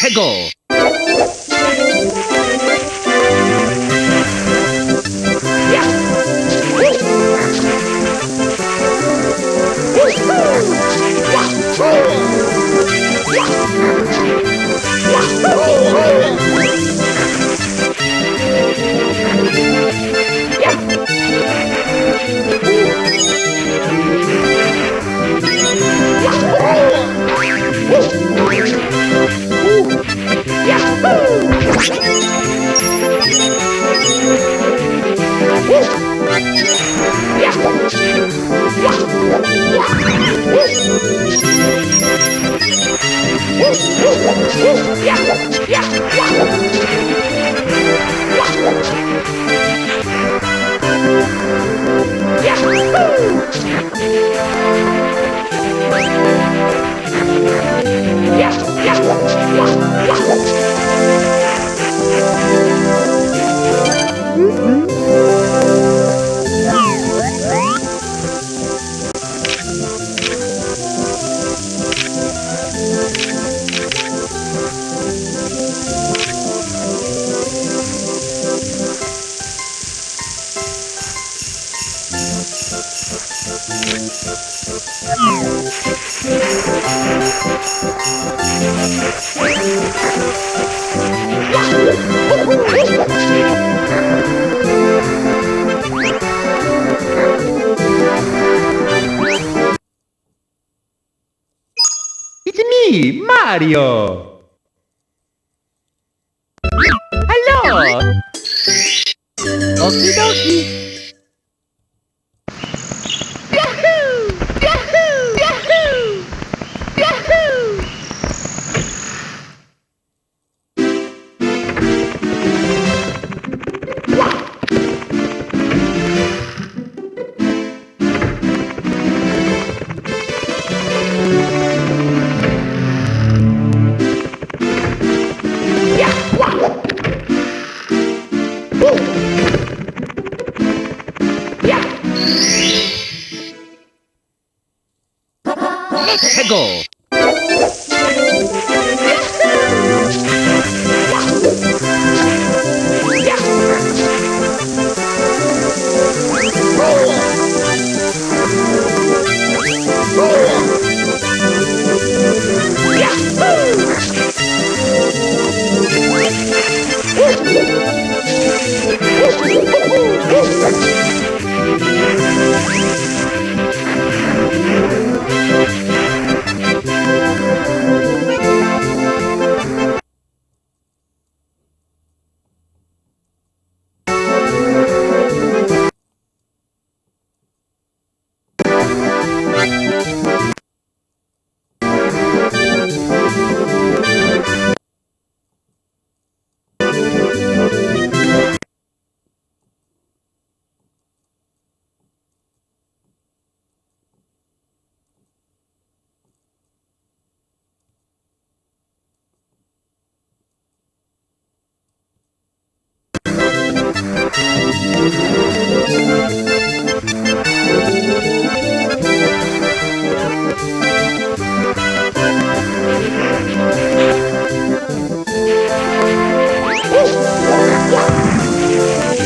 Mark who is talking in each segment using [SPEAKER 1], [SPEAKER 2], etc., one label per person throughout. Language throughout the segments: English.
[SPEAKER 1] Pickle. Wahoo! 최고! It's me, Mario! Hello! Okie dokie!
[SPEAKER 2] 야! 해고!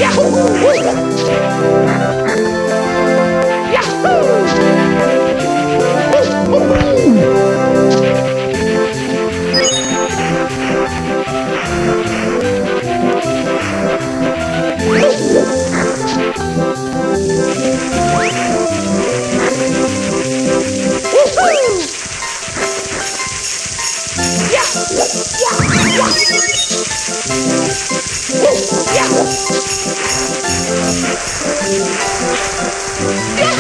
[SPEAKER 2] Yahoo! Yeah!